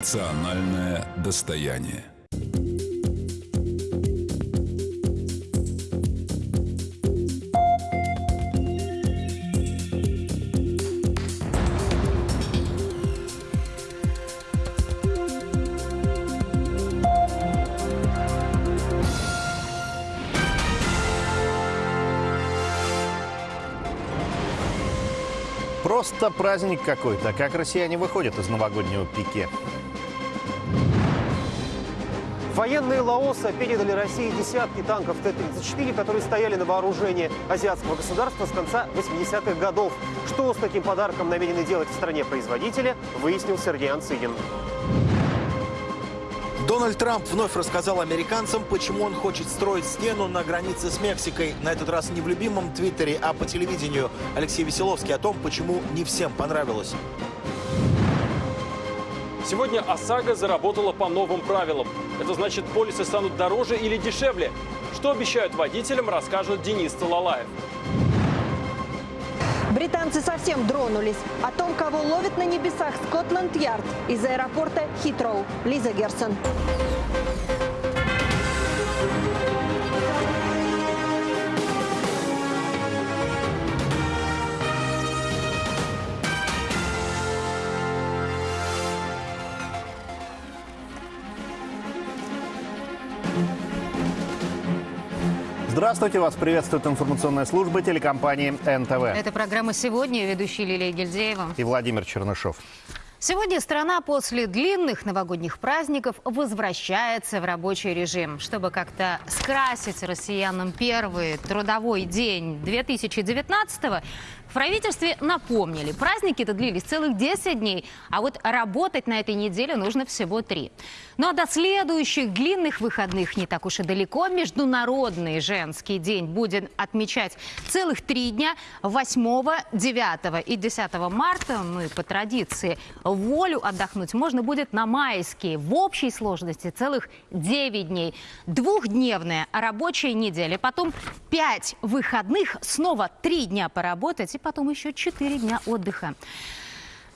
Национальное достояние. Просто праздник какой-то. Как россияне выходят из новогоднего пике? Военные Лаоса передали России десятки танков Т-34, которые стояли на вооружении азиатского государства с конца 80-х годов. Что с таким подарком намерены делать в стране производителя, выяснил Сергей Анцигин. Дональд Трамп вновь рассказал американцам, почему он хочет строить стену на границе с Мексикой. На этот раз не в любимом Твиттере, а по телевидению. Алексей Веселовский о том, почему не всем понравилось. Сегодня ОСАГО заработала по новым правилам. Это значит, полисы станут дороже или дешевле. Что обещают водителям, расскажет Денис Талалаев. Британцы совсем дронулись. О том, кого ловит на небесах Скотланд-Ярд из аэропорта Хитроу. Лиза Герсон. Здравствуйте, вас приветствует информационная служба телекомпании НТВ. Это программа «Сегодня». Ведущий Лилия Гильдеева. И Владимир Чернышов. Сегодня страна после длинных новогодних праздников возвращается в рабочий режим. Чтобы как-то скрасить россиянам первый трудовой день 2019-го, в правительстве напомнили, праздники-то длились целых 10 дней, а вот работать на этой неделе нужно всего 3. Ну а до следующих длинных выходных не так уж и далеко. Международный женский день будет отмечать целых три дня 8, 9 и 10 марта. И по традиции волю отдохнуть можно будет на майские. В общей сложности целых 9 дней. Двухдневная рабочая неделя, потом 5 выходных, снова 3 дня поработать и потом еще 4 дня отдыха.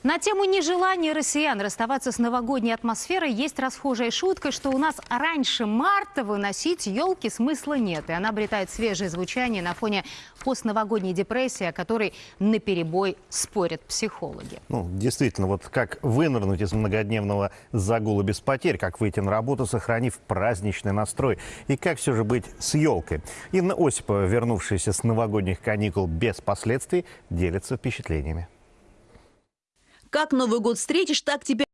На тему нежелания россиян расставаться с новогодней атмосферой есть расхожая шутка, что у нас раньше марта выносить елки смысла нет. И она обретает свежее звучание на фоне постновогодней депрессии, о которой наперебой спорят психологи. Ну, действительно, вот как вынырнуть из многодневного загула без потерь, как выйти на работу, сохранив праздничный настрой, и как все же быть с елкой. Инна Осипова, вернувшаяся с новогодних каникул без последствий, делится впечатлениями. Как Новый год встретишь, так тебя